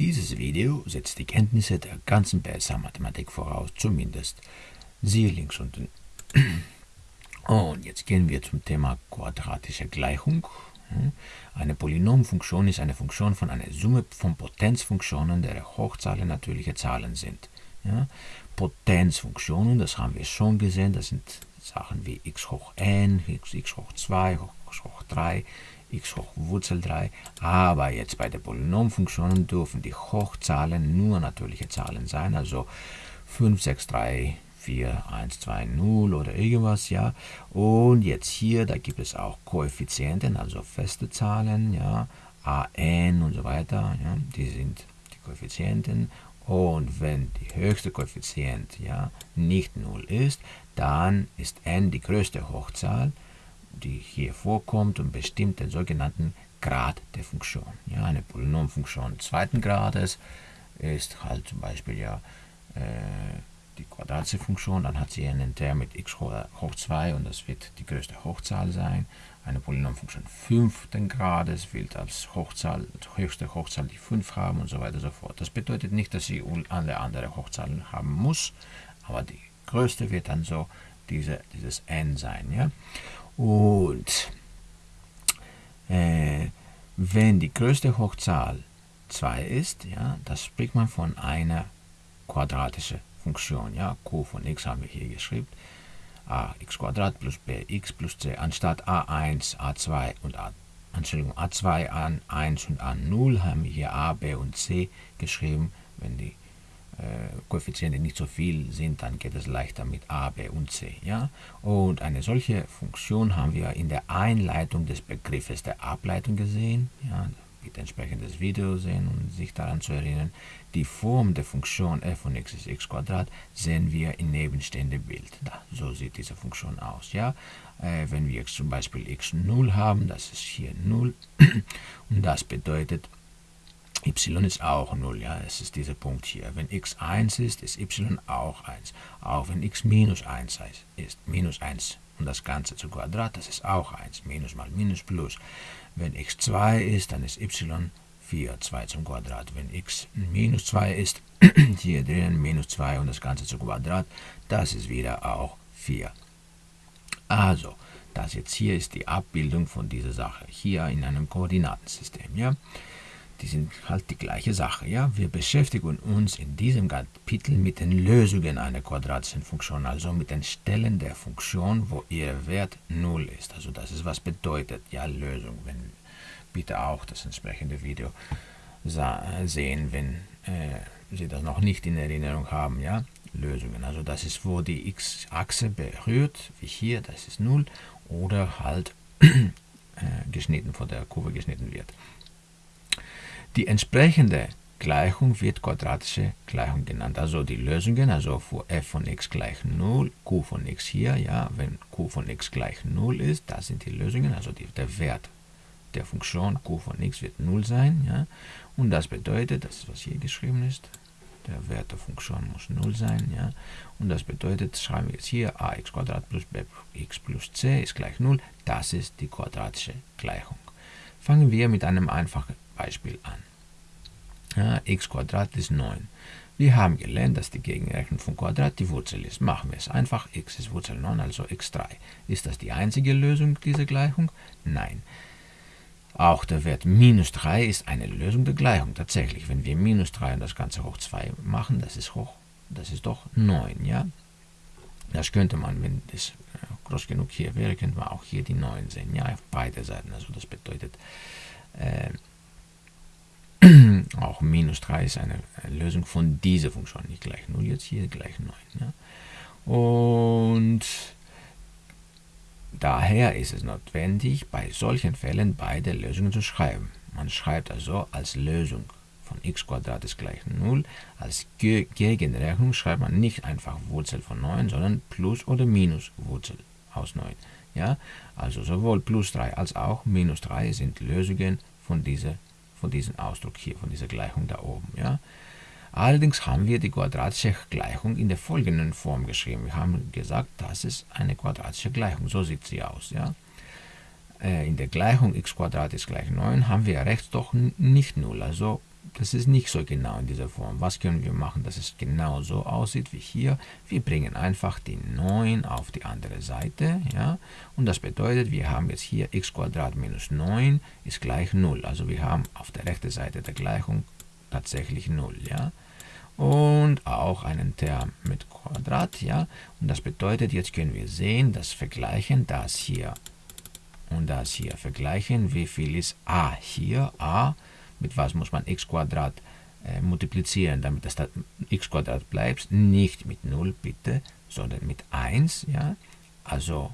Dieses Video setzt die Kenntnisse der ganzen BSA-Mathematik voraus, zumindest. Siehe links unten. Und jetzt gehen wir zum Thema quadratische Gleichung. Eine Polynomfunktion ist eine Funktion von einer Summe von Potenzfunktionen, deren Hochzahlen natürliche Zahlen sind. Ja? Potenzfunktionen, das haben wir schon gesehen, das sind Sachen wie x hoch n, x, x hoch 2, x hoch 3, x hoch Wurzel 3. Aber jetzt bei den Polynomfunktionen dürfen die Hochzahlen nur natürliche Zahlen sein, also 5, 6, 3, 4, 1, 2, 0 oder irgendwas, ja. Und jetzt hier, da gibt es auch Koeffizienten, also feste Zahlen, ja, an und so weiter, ja, die sind die Koeffizienten. Und wenn die höchste Koeffizient ja, nicht 0 ist, dann ist n die größte Hochzahl die hier vorkommt und bestimmt den sogenannten Grad der Funktion. Ja, eine Polynomfunktion zweiten Grades ist halt zum Beispiel ja äh, die quadratische Funktion, dann hat sie einen Term mit x hoch 2 und das wird die größte Hochzahl sein. Eine Polynomfunktion fünften Grades wird als Hochzahl, höchste Hochzahl die 5 haben und so weiter und so fort. Das bedeutet nicht, dass sie alle andere Hochzahlen haben muss, aber die größte wird dann so diese, dieses n sein. Ja? Und äh, wenn die größte Hochzahl 2 ist, ja, das spricht man von einer quadratischen Funktion. Ja, q von x haben wir hier geschrieben. ax plus bx plus c anstatt a1, a2 und a, Entschuldigung, a2, a1 und a0 haben wir hier a, b und c geschrieben. Wenn die äh, Koeffizienten nicht so viel sind, dann geht es leichter mit a, b und c. Ja? Und eine solche Funktion haben wir in der Einleitung des Begriffes der Ableitung gesehen. Ja? Bitte entsprechendes Video sehen, um sich daran zu erinnern. Die Form der Funktion f von x ist x sehen wir im nebenstehenden Bild. Da, so sieht diese Funktion aus. Ja? Äh, wenn wir jetzt zum Beispiel x0 haben, das ist hier 0 und das bedeutet, y ist auch 0, ja, es ist dieser Punkt hier. Wenn x 1 ist, ist y auch 1. Auch wenn x minus 1 ist, minus 1 und das Ganze zu Quadrat, das ist auch 1. Minus mal Minus plus. Wenn x 2 ist, dann ist y 4, 2 zum Quadrat. Wenn x minus 2 ist, hier drinnen minus 2 und das Ganze zu Quadrat, das ist wieder auch 4. Also, das jetzt hier ist die Abbildung von dieser Sache, hier in einem Koordinatensystem. Ja? Die sind halt die gleiche Sache. Ja? Wir beschäftigen uns in diesem Kapitel mit den Lösungen einer quadratischen Funktion, also mit den Stellen der Funktion, wo ihr Wert 0 ist. Also das ist, was bedeutet ja Lösung. Wenn, bitte auch das entsprechende Video sehen, wenn äh, Sie das noch nicht in Erinnerung haben. Ja? Lösungen, also das ist, wo die x-Achse berührt, wie hier, das ist 0, oder halt äh, geschnitten, von der Kurve geschnitten wird. Die entsprechende Gleichung wird quadratische Gleichung genannt. Also die Lösungen, also für f von x gleich 0, q von x hier, ja, wenn q von x gleich 0 ist, das sind die Lösungen, also die, der Wert der Funktion q von x wird 0 sein, ja, und das bedeutet, das ist was hier geschrieben ist, der Wert der Funktion muss 0 sein, ja, und das bedeutet, schreiben wir jetzt hier, ax plus bx plus c ist gleich 0, das ist die quadratische Gleichung. Fangen wir mit einem einfachen Beispiel an. Ja, x ist 9. Wir haben gelernt, dass die Gegenrechnung von Quadrat die Wurzel ist. Machen wir es einfach. x ist Wurzel 9, also x3. Ist das die einzige Lösung dieser Gleichung? Nein. Auch der Wert minus 3 ist eine Lösung der Gleichung. Tatsächlich, wenn wir minus 3 und das Ganze hoch 2 machen, das ist hoch, das ist doch 9, ja? Das könnte man, wenn das äh, groß genug hier wäre, könnte man auch hier die 9 sehen, ja, auf beide Seiten. Also das bedeutet, äh, auch minus 3 ist eine Lösung von dieser Funktion, nicht gleich 0, jetzt hier gleich 9. Ja. Und daher ist es notwendig, bei solchen Fällen beide Lösungen zu schreiben. Man schreibt also als Lösung von x ist gleich 0. Als Gegenrechnung schreibt man nicht einfach Wurzel von 9, sondern plus oder minus Wurzel aus 9. Ja? Also sowohl plus 3 als auch minus 3 sind Lösungen von dieser von diesem Ausdruck hier, von dieser Gleichung da oben. Ja? Allerdings haben wir die quadratische Gleichung in der folgenden Form geschrieben. Wir haben gesagt, das ist eine quadratische Gleichung. So sieht sie aus. Ja? Äh, in der Gleichung x ist gleich 9 haben wir rechts doch nicht 0. Also das ist nicht so genau in dieser Form. Was können wir machen, dass es genau so aussieht wie hier? Wir bringen einfach die 9 auf die andere Seite. Ja? Und das bedeutet, wir haben jetzt hier x minus 9 ist gleich 0. Also wir haben auf der rechten Seite der Gleichung tatsächlich 0. Ja? Und auch einen Term mit Quadrat. Ja? Und das bedeutet, jetzt können wir sehen, das vergleichen, das hier und das hier vergleichen, wie viel ist a hier, a mit was muss man x Quadrat äh, multiplizieren, damit das x Quadrat bleibt. Nicht mit 0 bitte, sondern mit 1. Ja? Also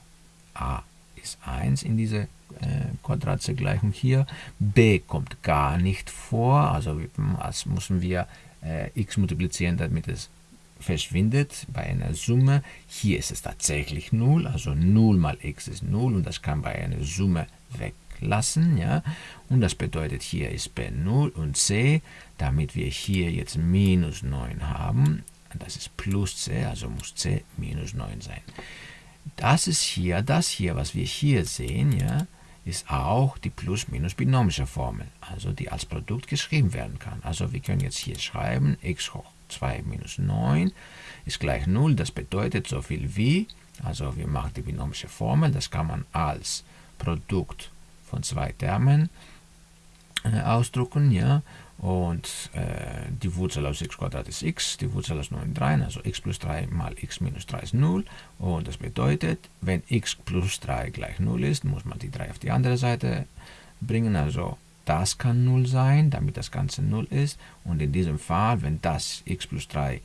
a ist 1 in dieser äh, quadratische Gleichung hier. b kommt gar nicht vor, also als müssen wir äh, x multiplizieren, damit es verschwindet bei einer Summe. Hier ist es tatsächlich 0, also 0 mal x ist 0 und das kann bei einer Summe weg lassen. Ja? Und das bedeutet, hier ist b 0 und c, damit wir hier jetzt minus 9 haben. Das ist plus c, also muss c minus 9 sein. Das ist hier, das hier, was wir hier sehen, ja, ist auch die plus-minus-binomische Formel, also die als Produkt geschrieben werden kann. Also wir können jetzt hier schreiben, x hoch 2 minus 9 ist gleich 0. Das bedeutet so viel wie, also wir machen die binomische Formel, das kann man als Produkt von zwei Termen äh, ausdrucken, ja, und äh, die Wurzel aus x Quadrat ist x, die Wurzel aus 9 3, also x plus 3 mal x minus 3 ist 0. Und das bedeutet, wenn x plus 3 gleich 0 ist, muss man die 3 auf die andere Seite bringen. Also das kann 0 sein, damit das Ganze 0 ist. Und in diesem Fall, wenn das x plus 3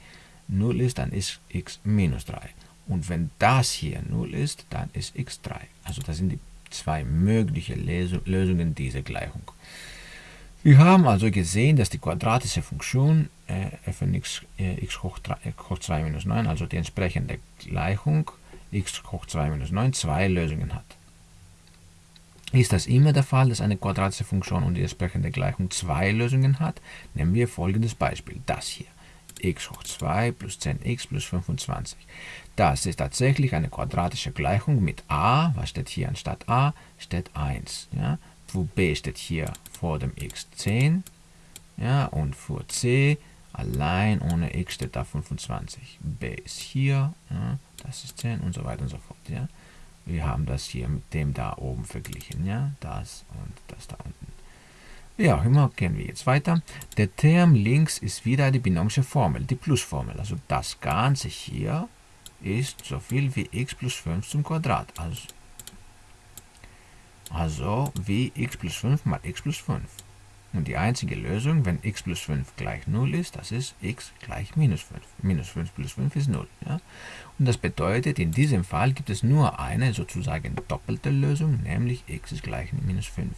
0 ist, dann ist x minus 3. Und wenn das hier 0 ist, dann ist x 3. Also das sind die zwei mögliche Lösungen dieser Gleichung. Wir haben also gesehen, dass die quadratische Funktion äh, f von x, äh, x hoch, 3, äh, hoch 2 minus 9, also die entsprechende Gleichung x hoch 2 minus 9, zwei Lösungen hat. Ist das immer der Fall, dass eine quadratische Funktion und die entsprechende Gleichung zwei Lösungen hat? Nehmen wir folgendes Beispiel, das hier x hoch 2 plus 10x plus 25. Das ist tatsächlich eine quadratische Gleichung mit a, was steht hier anstatt a, steht 1. Ja? Für b steht hier vor dem x 10 ja? und für c allein ohne x steht da 25. b ist hier, ja? das ist 10 und so weiter und so fort. Ja? Wir haben das hier mit dem da oben verglichen, ja, das und das da unten. Wie auch immer, gehen wir jetzt weiter. Der Term links ist wieder die binomische Formel, die Plusformel. Also das Ganze hier ist so viel wie x plus 5 zum Quadrat. Also, also wie x plus 5 mal x plus 5. Und die einzige Lösung, wenn x plus 5 gleich 0 ist, das ist x gleich minus 5. Minus 5 plus 5 ist 0. Ja? Und das bedeutet, in diesem Fall gibt es nur eine sozusagen doppelte Lösung, nämlich x ist gleich minus 5.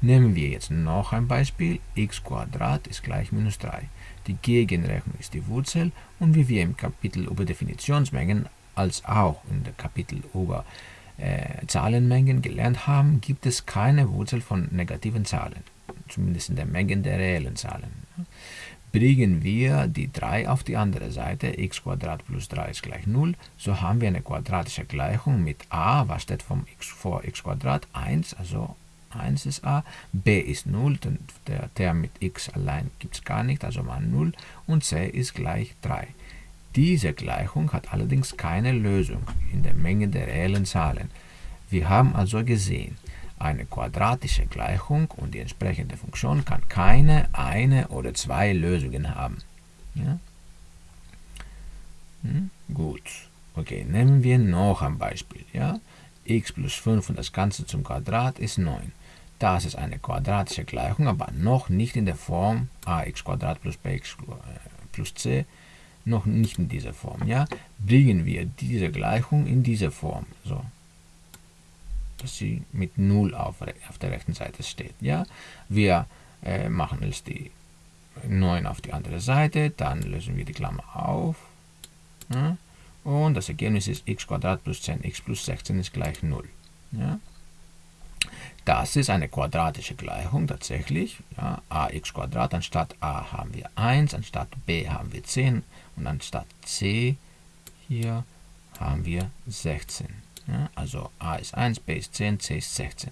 Nehmen wir jetzt noch ein Beispiel. x ist gleich minus 3. Die Gegenrechnung ist die Wurzel und wie wir im Kapitel über Definitionsmengen als auch in dem Kapitel über äh, Zahlenmengen gelernt haben, gibt es keine Wurzel von negativen Zahlen zumindest in der Menge der reellen Zahlen. Bringen wir die 3 auf die andere Seite, x plus 3 ist gleich 0, so haben wir eine quadratische Gleichung mit a, was steht vom x vor x 1, also 1 ist a, b ist 0, denn der Term mit x allein gibt es gar nicht, also mal 0, und c ist gleich 3. Diese Gleichung hat allerdings keine Lösung in der Menge der reellen Zahlen. Wir haben also gesehen, eine quadratische Gleichung und die entsprechende Funktion kann keine, eine oder zwei Lösungen haben. Ja? Hm? Gut. Okay, nehmen wir noch ein Beispiel. Ja? x plus 5 und das Ganze zum Quadrat ist 9. Das ist eine quadratische Gleichung, aber noch nicht in der Form ax plus bx äh, plus c, noch nicht in dieser Form. Ja? Bringen wir diese Gleichung in diese Form. So, sie mit 0 auf, auf der rechten Seite steht. Ja? Wir äh, machen jetzt die 9 auf die andere Seite, dann lösen wir die Klammer auf. Ja? Und das Ergebnis ist x plus 10x plus 16 ist gleich 0. Ja? Das ist eine quadratische Gleichung tatsächlich. Ja, ax Quadrat, anstatt a haben wir 1, anstatt b haben wir 10 und anstatt c hier haben wir 16. Ja, also a ist 1, b ist 10, c ist 16.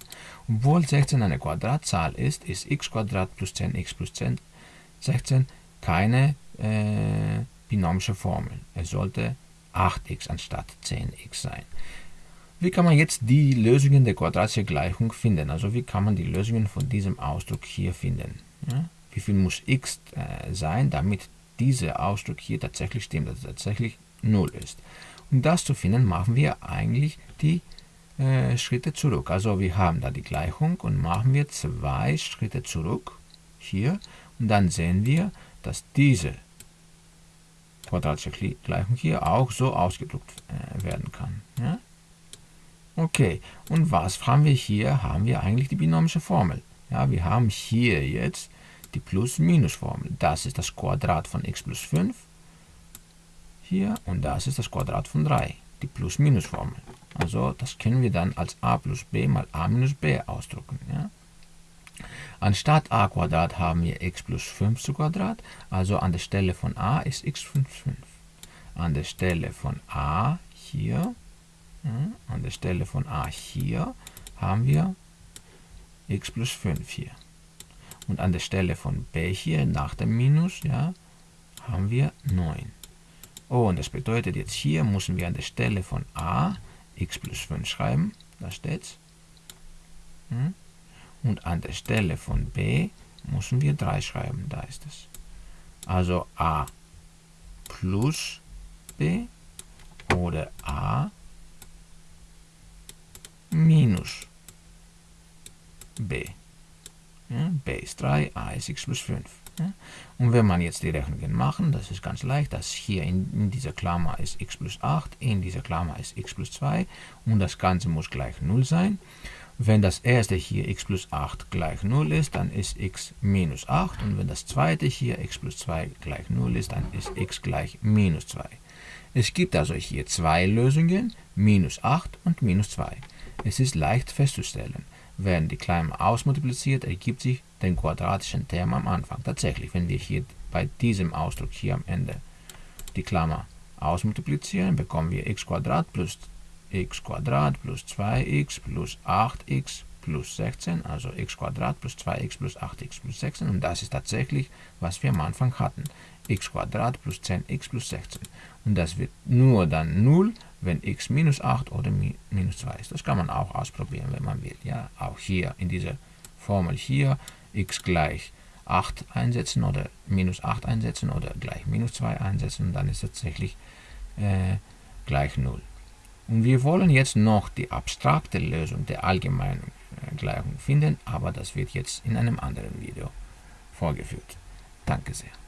Obwohl 16 eine Quadratzahl ist, ist x plus 10x plus 10 16 keine äh, binomische Formel. Es sollte 8x anstatt 10x sein. Wie kann man jetzt die Lösungen der quadratischen Gleichung finden? Also wie kann man die Lösungen von diesem Ausdruck hier finden? Ja? Wie viel muss x äh, sein, damit dieser Ausdruck hier tatsächlich stimmt, dass es tatsächlich 0 ist? Um das zu finden, machen wir eigentlich die äh, Schritte zurück. Also wir haben da die Gleichung und machen wir zwei Schritte zurück hier und dann sehen wir, dass diese quadratische Gleichung hier auch so ausgedrückt äh, werden kann. Ja? Okay, und was haben wir hier? Haben wir eigentlich die binomische Formel. Ja, wir haben hier jetzt die Plus-Minus-Formel. Das ist das Quadrat von x plus 5 hier und das ist das Quadrat von 3, die Plus-Minus-Formel. Also das können wir dann als a plus b mal a minus b ausdrücken. Ja? Anstatt a Quadrat haben wir x plus 5 zu Quadrat, also an der Stelle von a ist x plus 5. An der Stelle von a hier, ja, an der Stelle von a hier haben wir x plus 5 hier. Und an der Stelle von b hier nach dem Minus ja, haben wir 9. Oh, und das bedeutet jetzt hier müssen wir an der Stelle von a x plus 5 schreiben, da steht's. Hm? Und an der Stelle von b müssen wir 3 schreiben, da ist es. Also a plus b oder a minus b. Ja, b ist 3, a ist x plus 5. Und wenn man jetzt die Rechnungen machen, das ist ganz leicht, das hier in, in, dieser Klammer ist x plus 8, in dieser Klammer ist x plus 2 und das Ganze muss gleich 0 sein. Wenn das erste hier x plus 8 gleich 0 ist, dann ist x minus 8 und wenn das zweite hier x plus 2 gleich 0 ist, dann ist x gleich minus 2. Es gibt also hier zwei Lösungen, minus 8 und minus 2. Es ist leicht festzustellen. Werden die Klammer ausmultipliziert, ergibt sich den quadratischen Term am Anfang. Tatsächlich, wenn wir hier bei diesem Ausdruck hier am Ende die Klammer ausmultiplizieren, bekommen wir x plus x plus 2x plus 8x plus 16, also x plus 2x plus 8x plus 16 und das ist tatsächlich, was wir am Anfang hatten, x plus 10x plus 16 und das wird nur dann 0, wenn x minus 8 oder minus 2 ist. Das kann man auch ausprobieren, wenn man will. Ja, auch hier in dieser Formel hier x gleich 8 einsetzen oder minus 8 einsetzen oder gleich minus 2 einsetzen dann ist tatsächlich äh, gleich 0. Und wir wollen jetzt noch die abstrakte Lösung der allgemeinen äh, Gleichung finden, aber das wird jetzt in einem anderen Video vorgeführt. Danke sehr.